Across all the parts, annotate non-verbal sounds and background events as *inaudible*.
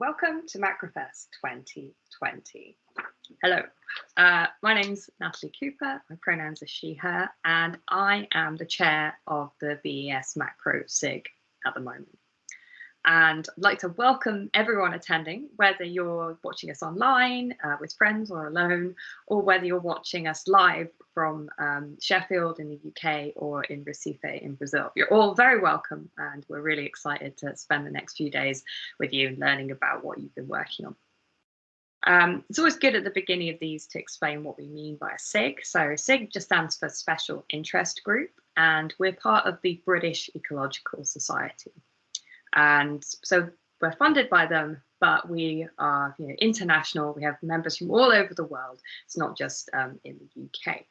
Welcome to Macrofest 2020. Hello, uh, my name's Natalie Cooper, my pronouns are she, her, and I am the chair of the BES Macro SIG at the moment. And I'd like to welcome everyone attending, whether you're watching us online uh, with friends or alone, or whether you're watching us live from um, Sheffield in the UK or in Recife in Brazil. You're all very welcome, and we're really excited to spend the next few days with you and learning about what you've been working on. Um, it's always good at the beginning of these to explain what we mean by a SIG. So SIG just stands for Special Interest Group, and we're part of the British Ecological Society. And so we're funded by them, but we are you know, international. We have members from all over the world. It's not just um, in the UK.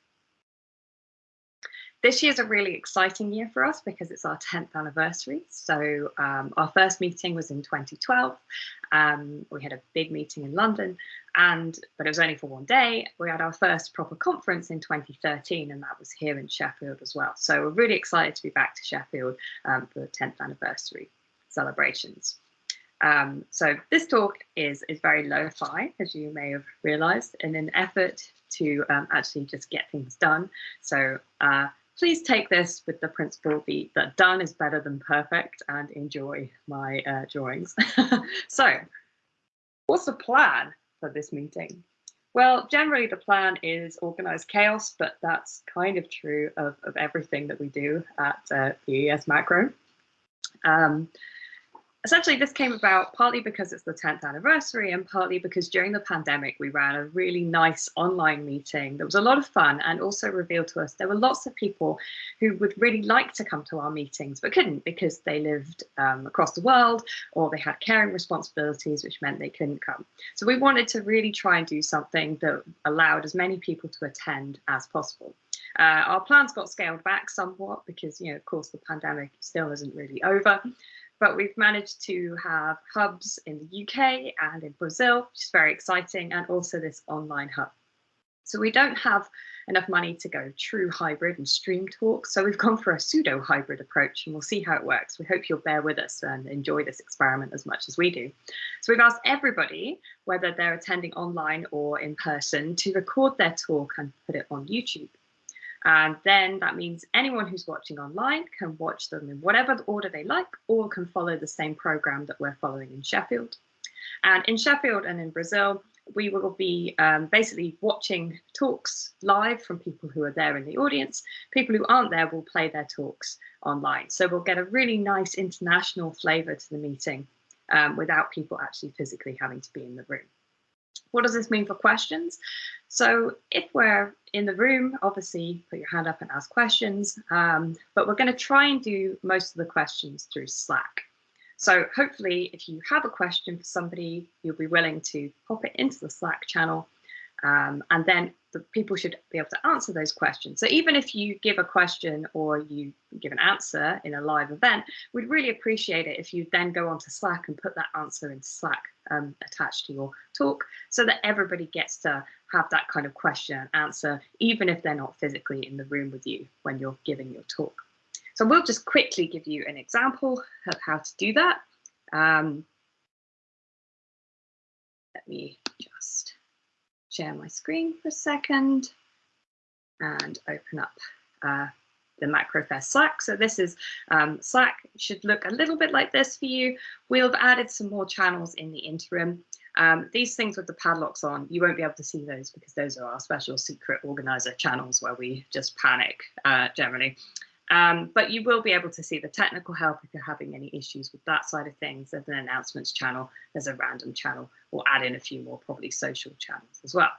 This year is a really exciting year for us because it's our 10th anniversary. So um, our first meeting was in 2012. Um, we had a big meeting in London, and but it was only for one day. We had our first proper conference in 2013, and that was here in Sheffield as well. So we're really excited to be back to Sheffield um, for the 10th anniversary celebrations. Um, so this talk is, is very lo-fi, as you may have realized, in an effort to um, actually just get things done. So uh, please take this with the principle that done is better than perfect and enjoy my uh, drawings. *laughs* so what's the plan for this meeting? Well, generally the plan is organized chaos, but that's kind of true of, of everything that we do at uh, ES Macro. Um, essentially this came about partly because it's the 10th anniversary and partly because during the pandemic we ran a really nice online meeting that was a lot of fun and also revealed to us there were lots of people who would really like to come to our meetings but couldn't because they lived um, across the world or they had caring responsibilities which meant they couldn't come. So we wanted to really try and do something that allowed as many people to attend as possible. Uh, our plans got scaled back somewhat because, you know, of course, the pandemic still isn't really over but we've managed to have hubs in the UK and in Brazil, which is very exciting, and also this online hub. So we don't have enough money to go true hybrid and stream talk. So we've gone for a pseudo hybrid approach and we'll see how it works. We hope you'll bear with us and enjoy this experiment as much as we do. So we've asked everybody, whether they're attending online or in person, to record their talk and put it on YouTube. And then that means anyone who's watching online can watch them in whatever order they like or can follow the same program that we're following in Sheffield. And in Sheffield and in Brazil, we will be um, basically watching talks live from people who are there in the audience. People who aren't there will play their talks online. So we'll get a really nice international flavor to the meeting um, without people actually physically having to be in the room. What does this mean for questions? So if we're in the room, obviously put your hand up and ask questions, um, but we're going to try and do most of the questions through Slack. So hopefully if you have a question for somebody, you'll be willing to pop it into the Slack channel um, and then the people should be able to answer those questions. So even if you give a question or you give an answer in a live event, we'd really appreciate it if you then go onto Slack and put that answer in Slack um, attached to your talk so that everybody gets to have that kind of question and answer, even if they're not physically in the room with you when you're giving your talk. So we'll just quickly give you an example of how to do that. Um, let me just share my screen for a second and open up uh, the MacroFest Slack. So this is um, Slack should look a little bit like this for you. We've added some more channels in the interim. Um, these things with the padlocks on, you won't be able to see those because those are our special secret organizer channels where we just panic uh, generally. Um, but you will be able to see the technical help if you're having any issues with that side of things. There's an announcements channel, there's a random channel. We'll add in a few more probably social channels as well.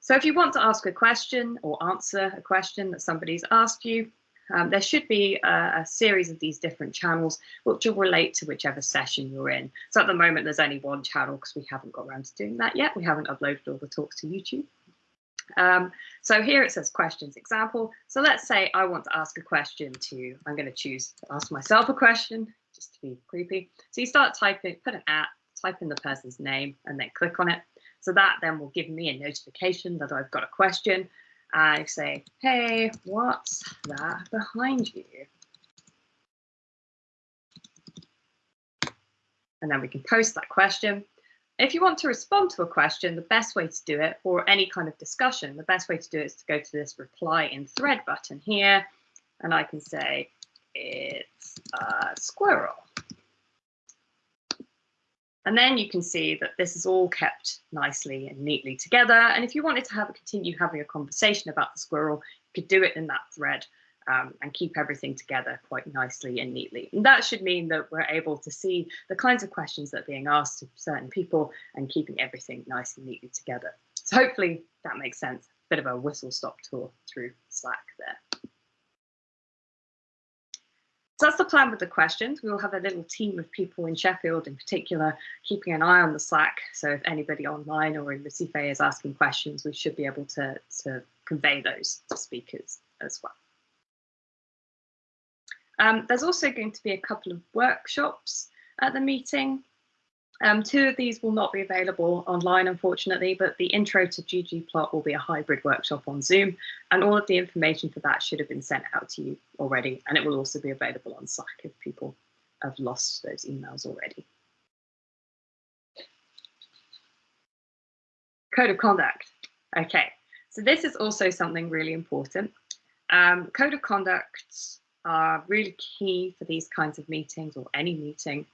So if you want to ask a question or answer a question that somebody's asked you, um, there should be a, a, series of these different channels which will relate to whichever session you're in. So at the moment, there's only one channel because we haven't got around to doing that yet. We haven't uploaded all the talks to YouTube. Um, so here it says questions example. So let's say I want to ask a question to, I'm going to choose to ask myself a question just to be creepy. So you start typing, put an at, type in the person's name and then click on it. So that then will give me a notification that I've got a question. I say, hey, what's that behind you? and then we can post that question. If you want to respond to a question, the best way to do it, or any kind of discussion, the best way to do it is to go to this reply in thread button here, and I can say, it's a squirrel. And then you can see that this is all kept nicely and neatly together. And if you wanted to have continue having a conversation about the squirrel, you could do it in that thread um, and keep everything together quite nicely and neatly. And that should mean that we're able to see the kinds of questions that are being asked of certain people and keeping everything nice and neatly together. So hopefully that makes sense. Bit of a whistle stop tour through Slack there. So that's the plan with the questions. We will have a little team of people in Sheffield in particular, keeping an eye on the Slack. So if anybody online or in Recife is asking questions, we should be able to, to convey those to speakers as well. Um, there's also going to be a couple of workshops at the meeting. Um, two of these will not be available online, unfortunately, but the intro to ggplot will be a hybrid workshop on Zoom, and all of the information for that should have been sent out to you already, and it will also be available on Slack if people have lost those emails already. Code of conduct. Okay, so this is also something really important. Um, code of conduct are really key for these kinds of meetings or any meeting.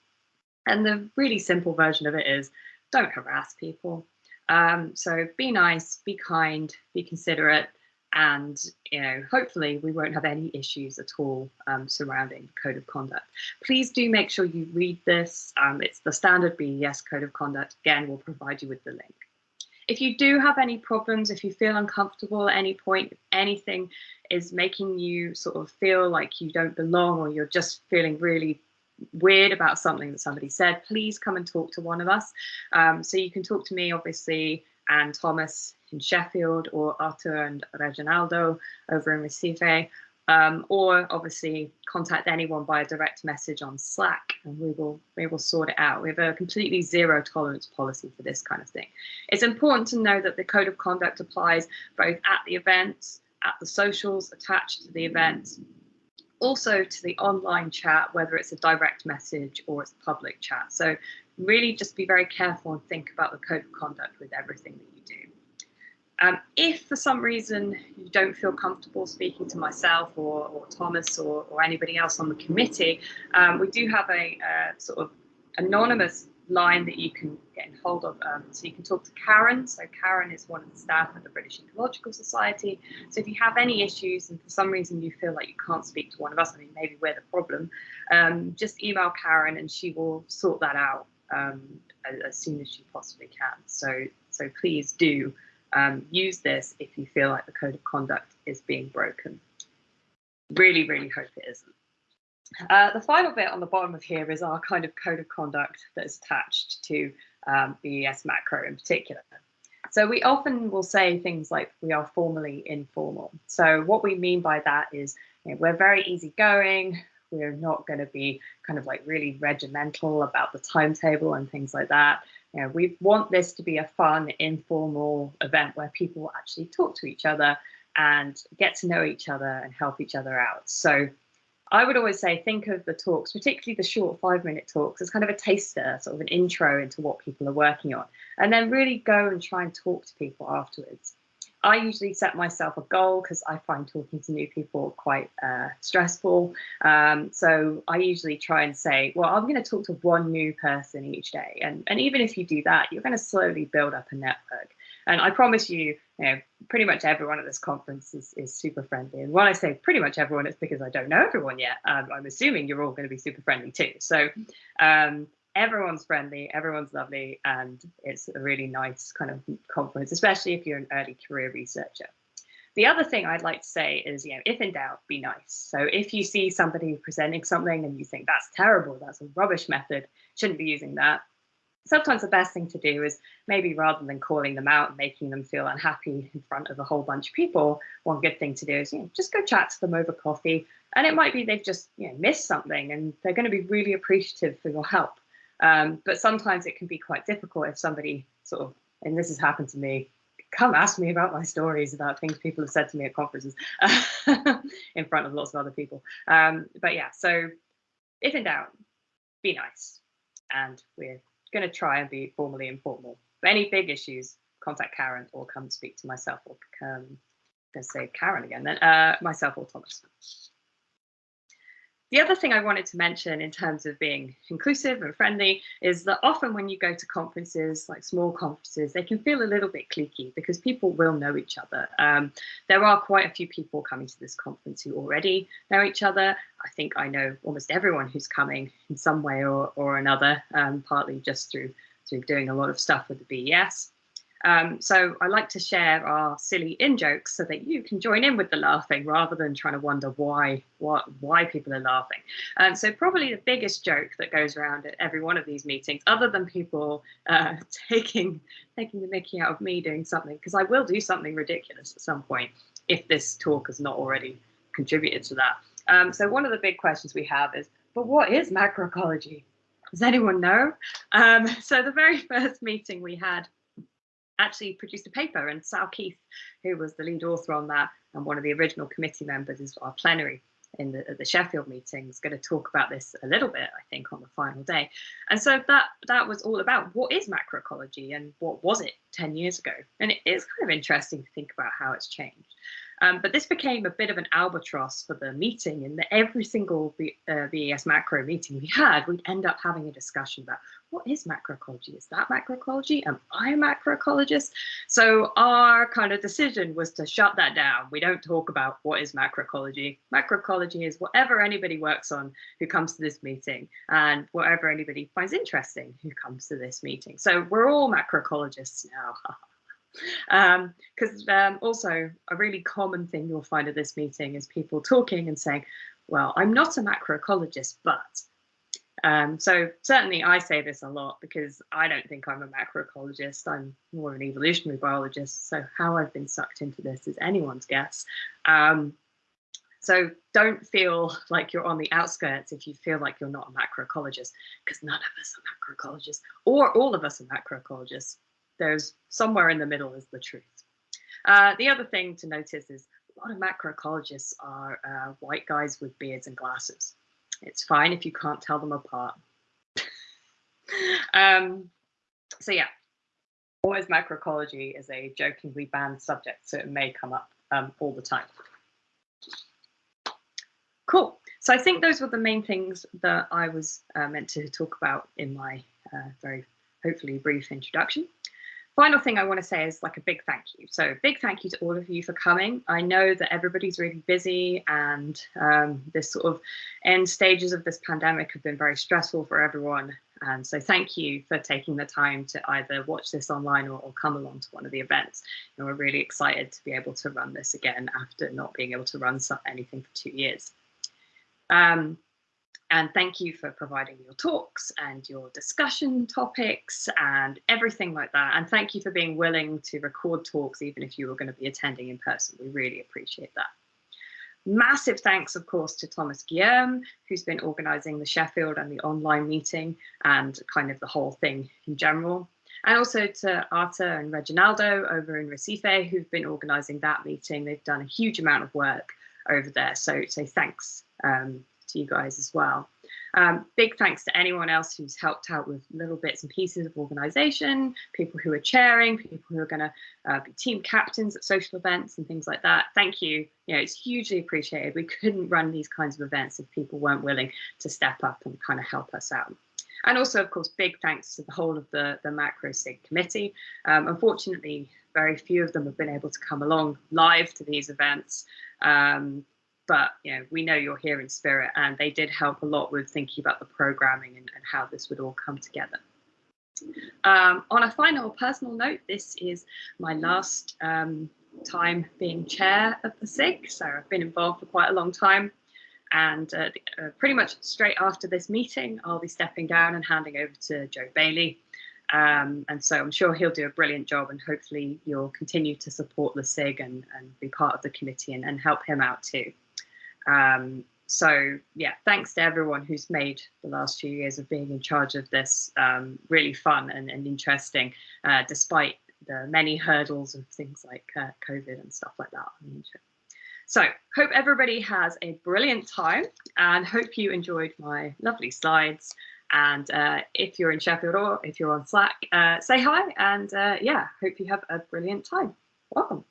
And the really simple version of it is don't harass people. Um, so be nice, be kind, be considerate, and you know, hopefully we won't have any issues at all um, surrounding code of conduct. Please do make sure you read this. Um, it's the standard BES code of conduct. Again, we'll provide you with the link. If you do have any problems, if you feel uncomfortable at any point, anything is making you sort of feel like you don't belong or you're just feeling really weird about something that somebody said, please come and talk to one of us. Um, so you can talk to me, obviously, and Thomas in Sheffield, or Arthur and Reginaldo over in Recife, um, or obviously contact anyone by a direct message on Slack and we will we will sort it out. We have a completely zero tolerance policy for this kind of thing. It's important to know that the code of conduct applies both at the events, at the socials attached to the event, also to the online chat, whether it's a direct message or it's public chat. So really just be very careful and think about the code of conduct with everything that you do. Um, if for some reason you don't feel comfortable speaking to myself or, or Thomas or, or, anybody else on the committee, um, we do have a, a, sort of anonymous line that you can get in hold of. Um, so you can talk to Karen. So Karen is one of the staff at the British Ecological Society. So if you have any issues and for some reason you feel like you can't speak to one of us, I mean, maybe we're the problem, um, just email Karen and she will sort that out um, as, as, soon as she possibly can. So, so please do um, use this if you feel like the code of conduct is being broken. Really, really hope it isn't. Uh, the final bit on the bottom of here is our kind of code of conduct that is attached to um, BES macro in particular. So we often will say things like we are formally informal. So what we mean by that is you know, we're very easygoing. We're not going to be kind of like really regimental about the timetable and things like that. You know, we want this to be a fun, informal event where people actually talk to each other and get to know each other and help each other out. So I would always say think of the talks, particularly the short five minute talks, as kind of a taster, sort of an intro into what people are working on, and then really go and try and talk to people afterwards. I usually set myself a goal because I find talking to new people quite uh, stressful. Um, so I usually try and say, well, I'm going to talk to one new person each day. And, and even if you do that, you're going to slowly build up a network. And I promise you, you know, pretty much everyone at this conference is, is super friendly. And when I say pretty much everyone, it's because I don't know everyone yet. Um, I'm assuming you're all going to be super friendly too. So um, everyone's friendly, everyone's lovely, and it's a really nice kind of conference, especially if you're an early career researcher. The other thing I'd like to say is, you know, if in doubt, be nice. So if you see somebody presenting something and you think that's terrible, that's a rubbish method, shouldn't be using that. Sometimes the best thing to do is maybe rather than calling them out and making them feel unhappy in front of a whole bunch of people, one good thing to do is, you know, just go chat to them over coffee. And it might be they've just, you know, missed something and they're going to be really appreciative for your help. Um, but sometimes it can be quite difficult if somebody sort of, and this has happened to me, come ask me about my stories about things people have said to me at conferences *laughs* in front of lots of other people. Um, but yeah, so if in doubt, be nice. and we're going to try and be formally informal. For any big issues, contact Karen or come speak to myself or um, let's say Karen again, then uh, myself or Thomas. The other thing I wanted to mention in terms of being inclusive and friendly is that often when you go to conferences, like small conferences, they can feel a little bit cliquey because people will know each other. Um, there are quite a few people coming to this conference who already know each other. I think I know almost everyone who's coming in some way or, or another, um, partly just through, through doing a lot of stuff with the BES. Um, so I like to share our silly in jokes so that you can join in with the laughing rather than trying to wonder why why people are laughing. Um, so probably the biggest joke that goes around at every one of these meetings, other than people uh, *laughs* taking taking the mickey out of me doing something, because I will do something ridiculous at some point if this talk has not already contributed to that. Um, so one of the big questions we have is, but what is macroecology? Does anyone know? Um, *laughs* so the very *laughs* first meeting we had actually produced a paper and Sal Keith, who was the lead author on that and one of the original committee members is our plenary in the, the Sheffield meeting is going to talk about this a little bit, I think, on the final day. And so that that was all about what is macroecology and what was it 10 years ago? And it is kind of interesting to think about how it's changed. Um, but this became a bit of an albatross for the meeting in that every single B, uh, BES macro meeting we had, we'd end up having a discussion about what is macroecology? Is that macroecology? Am I a macroecologist? So our kind of decision was to shut that down. We don't talk about what is macroecology. Macroecology is whatever anybody works on who comes to this meeting and whatever anybody finds interesting who comes to this meeting. So we're all macroecologists now. *laughs* Because um, um, also a really common thing you'll find at this meeting is people talking and saying, well, I'm not a macroecologist, but. Um, so certainly I say this a lot because I don't think I'm a macroecologist. I'm more an evolutionary biologist. So how I've been sucked into this is anyone's guess. Um, so don't feel like you're on the outskirts if you feel like you're not a macroecologist, because none of us are macroecologists, or all of us are macroecologists there's somewhere in the middle is the truth. Uh, the other thing to notice is a lot of macroecologists are uh, white guys with beards and glasses. It's fine if you can't tell them apart. *laughs* um, so yeah, always macroecology is a jokingly banned subject, so it may come up um, all the time. Cool. So I think those were the main things that I was uh, meant to talk about in my uh, very hopefully brief introduction final thing I want to say is like a big thank you. So big thank you to all of you for coming. I know that everybody's really busy and um, this sort of end stages of this pandemic have been very stressful for everyone. And so thank you for taking the time to either watch this online or, or come along to one of the events. And we're really excited to be able to run this again after not being able to run anything for two years. Um, and thank you for providing your talks and your discussion topics and everything like that. And thank you for being willing to record talks, even if you were going to be attending in person. We really appreciate that. Massive thanks, of course, to Thomas Guillerme, who's been organising the Sheffield and the online meeting and kind of the whole thing in general. And also to Arthur and Reginaldo over in Recife, who've been organising that meeting. They've done a huge amount of work over there. So, so thanks um, to you guys as well. Um, big thanks to anyone else who's helped out with little bits and pieces of organization, people who are chairing, people who are going to uh, be team captains at social events and things like that. Thank you. You know, it's hugely appreciated. We couldn't run these kinds of events if people weren't willing to step up and kind of help us out. And also, of course, big thanks to the whole of the, the Macro SIG committee. Um, unfortunately, very few of them have been able to come along live to these events. Um, but you know we know you're here in spirit and they did help a lot with thinking about the programming and, and how this would all come together um, on a final personal note this is my last um, time being chair of the sig so i've been involved for quite a long time and uh, uh, pretty much straight after this meeting i'll be stepping down and handing over to joe bailey um, and so I'm sure he'll do a brilliant job and hopefully you'll continue to support the SIG and, and be part of the committee and, and help him out too. Um, so yeah, thanks to everyone who's made the last few years of being in charge of this um, really fun and, and interesting, uh, despite the many hurdles of things like uh, COVID and stuff like that. So hope everybody has a brilliant time and hope you enjoyed my lovely slides And uh, if you're in Sheffield or if you're on Slack, uh, say hi. And uh, yeah, hope you have a brilliant time. Welcome.